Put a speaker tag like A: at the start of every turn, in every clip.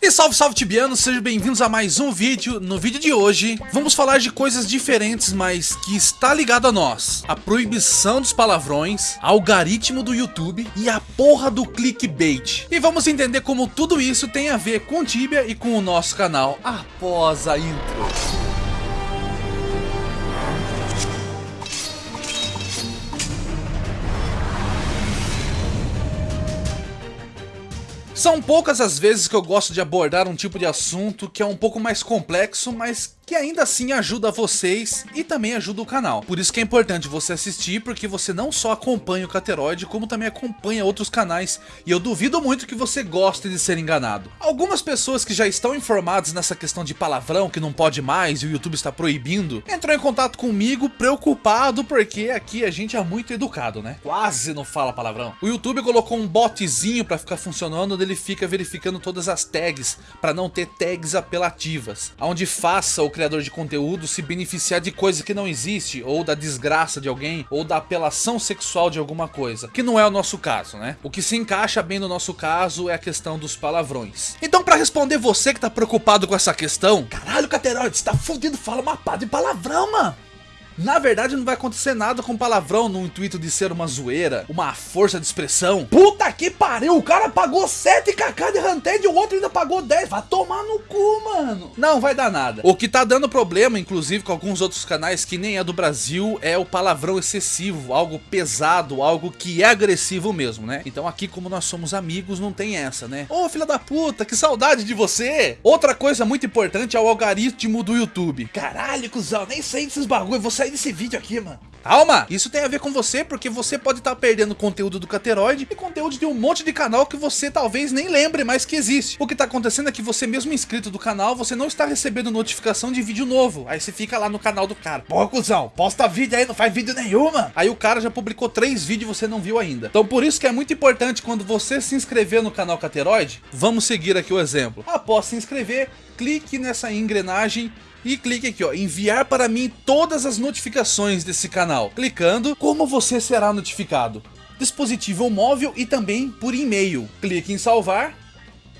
A: E salve salve tibianos, sejam bem-vindos a mais um vídeo. No vídeo de hoje, vamos falar de coisas diferentes, mas que está ligado a nós. A proibição dos palavrões, algoritmo do YouTube e a porra do clickbait. E vamos entender como tudo isso tem a ver com Tibia e com o nosso canal após a intro. São poucas as vezes que eu gosto de abordar um tipo de assunto que é um pouco mais complexo, mas que ainda assim ajuda vocês e também ajuda o canal. Por isso que é importante você assistir, porque você não só acompanha o Cateroid, como também acompanha outros canais, e eu duvido muito que você goste de ser enganado. Algumas pessoas que já estão informadas nessa questão de palavrão, que não pode mais e o YouTube está proibindo, entrou em contato comigo preocupado, porque aqui a gente é muito educado, né? Quase não fala palavrão. O YouTube colocou um botzinho para ficar funcionando, onde ele fica verificando todas as tags, para não ter tags apelativas, onde faça o criador de conteúdo se beneficiar de coisa que não existe, ou da desgraça de alguém, ou da apelação sexual de alguma coisa, que não é o nosso caso, né? O que se encaixa bem no nosso caso é a questão dos palavrões. Então para responder você que tá preocupado com essa questão, caralho Cateroide, você tá fudido, fala uma pá de palavrão, mano. Na verdade não vai acontecer nada com palavrão no intuito de ser uma zoeira, uma força de expressão. Puta que pariu, o cara pagou 7kk de Hunted e o outro ainda pagou 10. Vai tomar no cu, mano. Não vai dar nada. O que tá dando problema, inclusive com alguns outros canais que nem é do Brasil, é o palavrão excessivo, algo pesado, algo que é agressivo mesmo, né? Então aqui como nós somos amigos, não tem essa, né? Ô filha da puta, que saudade de você. Outra coisa muito importante é o algoritmo do YouTube. Caralho, cuzão, nem sei desses bagulho, você sair desse vídeo aqui, mano. Calma, isso tem a ver com você porque você pode estar tá perdendo conteúdo do Cateroid e conteúdo de um monte de canal que você talvez nem lembre mais que existe. O que está acontecendo é que você mesmo inscrito do canal, você não está recebendo notificação de vídeo novo. Aí você fica lá no canal do cara. Pô, cuzão, posta vídeo aí, não faz vídeo nenhuma. Aí o cara já publicou três vídeos e você não viu ainda. Então por isso que é muito importante quando você se inscrever no canal Cateroid, vamos seguir aqui o exemplo. Após se inscrever, clique nessa engrenagem e clique aqui, ó, enviar para mim todas as notificações desse canal. Clicando, como você será notificado? Dispositivo móvel e também por e-mail. Clique em salvar.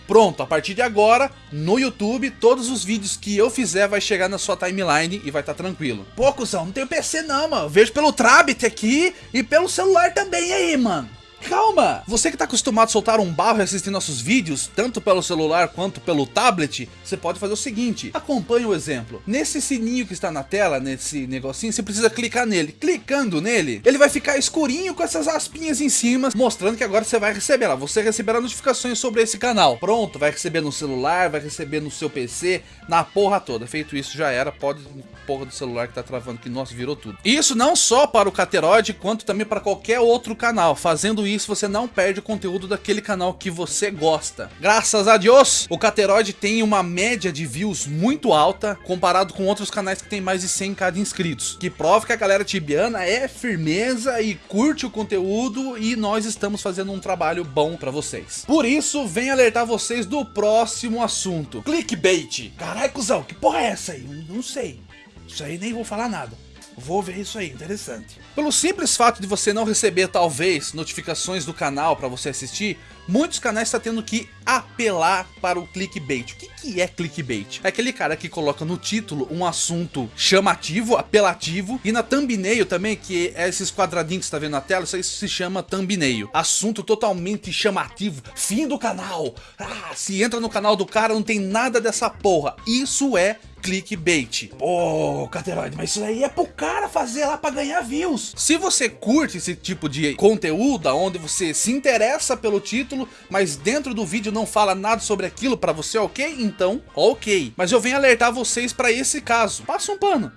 A: Pronto, a partir de agora, no YouTube, todos os vídeos que eu fizer vai chegar na sua timeline e vai estar tá tranquilo. Pô, cuzão, não tenho PC não, mano. vejo pelo Trabit aqui e pelo celular também aí, mano. Calma! Você que está acostumado a soltar um barro e assistir nossos vídeos, tanto pelo celular quanto pelo tablet, você pode fazer o seguinte, acompanhe o exemplo. Nesse sininho que está na tela, nesse negocinho, você precisa clicar nele. Clicando nele, ele vai ficar escurinho com essas aspinhas em cima, mostrando que agora você vai receber lá. Você receberá notificações sobre esse canal. Pronto, vai receber no celular, vai receber no seu PC, na porra toda. Feito isso, já era, pode porra do celular que tá travando, que nossa, virou tudo. Isso não só para o Cateroid, quanto também para qualquer outro canal. Fazendo isso, você não perde o conteúdo daquele canal que você gosta. Graças a Deus, o Cateroid tem uma média de views muito alta, comparado com outros canais que tem mais de 100k de inscritos. Que prova que a galera tibiana é firmeza e curte o conteúdo e nós estamos fazendo um trabalho bom para vocês. Por isso, vem alertar vocês do próximo assunto. Clickbait. Caralho, cuzão, que porra é essa aí? Não sei. Isso aí nem vou falar nada. Vou ver isso aí, interessante. Pelo simples fato de você não receber, talvez, notificações do canal para você assistir, muitos canais estão tendo que apelar para o clickbait. O que, que é clickbait? É aquele cara que coloca no título um assunto chamativo, apelativo, e na thumbnail também, que é esses quadradinhos que você está vendo na tela, isso aí se chama thumbnail. Assunto totalmente chamativo, fim do canal. Ah, se entra no canal do cara, não tem nada dessa porra. Isso é clickbait. Pô, Cateroide, mas isso aí é pro cara fazer lá pra ganhar views. Se você curte esse tipo de conteúdo, onde você se interessa pelo título, mas dentro do vídeo não fala nada sobre aquilo pra você, ok? Então, ok. Mas eu venho alertar vocês pra esse caso. Passa um pano.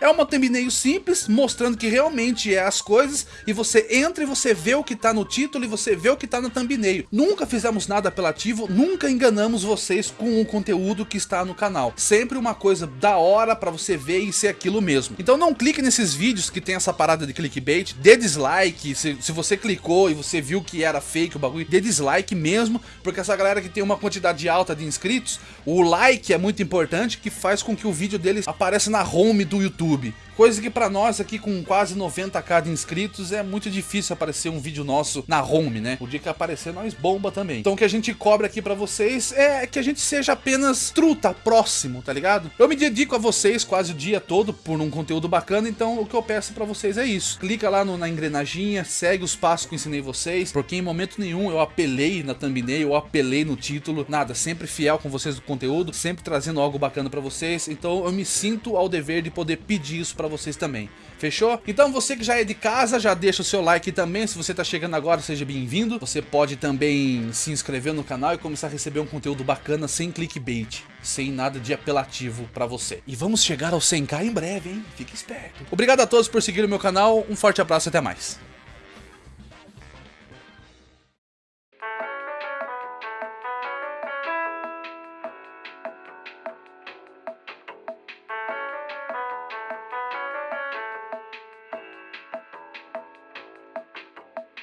A: É uma thumbnail simples, mostrando que realmente é as coisas, e você entra e você vê o que tá no título e você vê o que tá na thumbnail. Nunca fizemos nada apelativo, nunca enganamos vocês com o conteúdo que está no canal. Sempre uma coisa da hora pra você ver e ser aquilo mesmo. Então não clique nesses vídeos que tem essa parada de clickbait, dê dislike, se, se você clicou e você viu que era fake o bagulho, dê dislike mesmo, porque essa galera que tem uma quantidade alta de inscritos, o like é muito importante, que faz com que o vídeo deles apareça na home do YouTube. YouTube. Coisa que pra nós aqui com quase 90k de inscritos é muito difícil aparecer um vídeo nosso na home, né? O dia que aparecer nós bomba também. Então o que a gente cobra aqui pra vocês é que a gente seja apenas truta, próximo, tá ligado? Eu me dedico a vocês quase o dia todo por um conteúdo bacana, então o que eu peço pra vocês é isso. Clica lá no, na engrenaginha, segue os passos que eu ensinei vocês, porque em momento nenhum eu apelei na thumbnail, eu apelei no título, nada, sempre fiel com vocês do conteúdo, sempre trazendo algo bacana pra vocês, então eu me sinto ao dever de poder pedir isso pra vocês também. Fechou? Então você que já é de casa, já deixa o seu like também, se você tá chegando agora, seja bem-vindo. Você pode também se inscrever no canal e começar a receber um conteúdo bacana sem clickbait, sem nada de apelativo pra você. E vamos chegar ao 100k em breve, hein? Fique esperto. Obrigado a todos por seguir o meu canal, um forte abraço e até mais.